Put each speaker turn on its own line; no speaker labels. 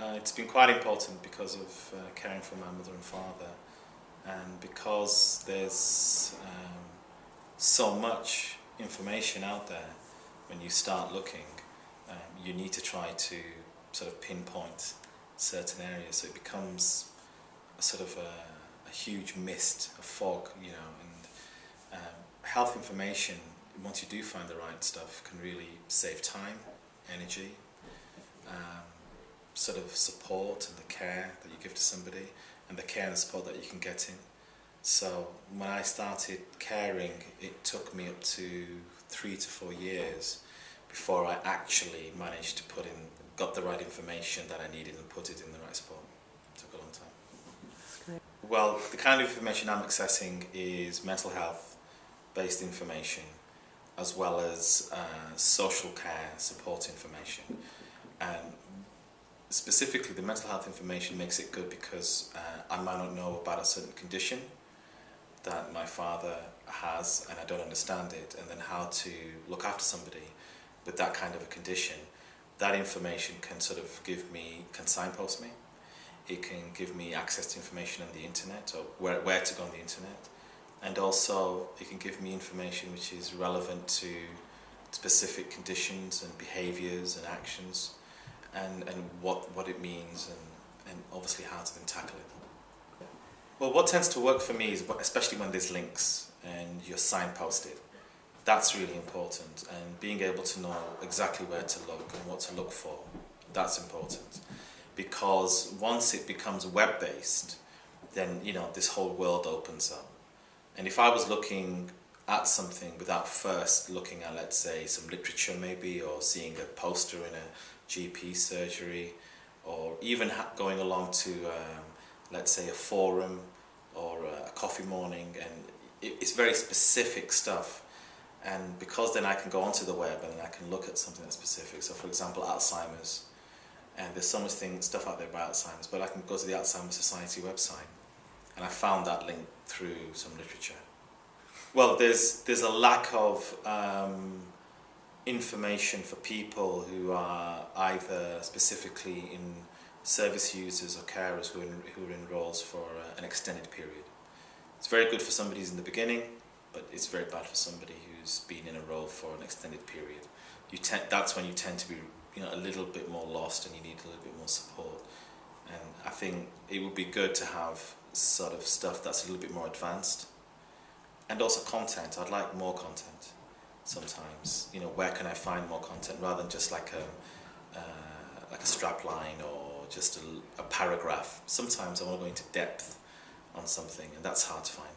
Uh, it's been quite important because of uh, caring for my mother and father. And because there's um, so much information out there when you start looking um, you need to try to sort of pinpoint certain areas. So it becomes a sort of a, a huge mist, a fog, you know, and um, health information, once you do find the right stuff, can really save time, energy, um, sort of support and the care that you give to somebody, and the care and support that you can get in. So when I started caring, it took me up to three to four years before I actually managed to put in, got the right information that I needed and put it in the right spot. It took a long time. Well, the kind of information I'm accessing is mental health based information as well as uh, social care support information. And specifically the mental health information makes it good because uh, I might not know about a certain condition that my father has and I don't understand it and then how to look after somebody with that kind of a condition, that information can sort of give me, can signpost me. It can give me access to information on the internet or where, where to go on the internet. And also it can give me information which is relevant to specific conditions and behaviours and actions and, and what, what it means and, and obviously how to then tackle it. Well, what tends to work for me is, especially when there's links and you're signposted, that's really important and being able to know exactly where to look and what to look for that's important. Because once it becomes web-based then you know this whole world opens up. And if I was looking at something without first looking at let's say some literature maybe or seeing a poster in a GP surgery or even going along to um, let's say a forum or a coffee morning and it's very specific stuff and because then I can go onto the web and I can look at something that's specific. So for example, Alzheimer's, and there's so much thing, stuff out there about Alzheimer's, but I can go to the Alzheimer's Society website, and I found that link through some literature. Well, there's, there's a lack of um, information for people who are either specifically in service users or carers who in, who are in roles for uh, an extended period. It's very good for somebody who's in the beginning, but it's very bad for somebody who's been in a role for an extended period. You that's when you tend to be you know, a little bit more lost and you need a little bit more support. And I think it would be good to have sort of stuff that's a little bit more advanced. And also content, I'd like more content sometimes. You know, where can I find more content rather than just like a, uh, like a strap line or just a, a paragraph. Sometimes I want to go into depth on something and that's hard to find.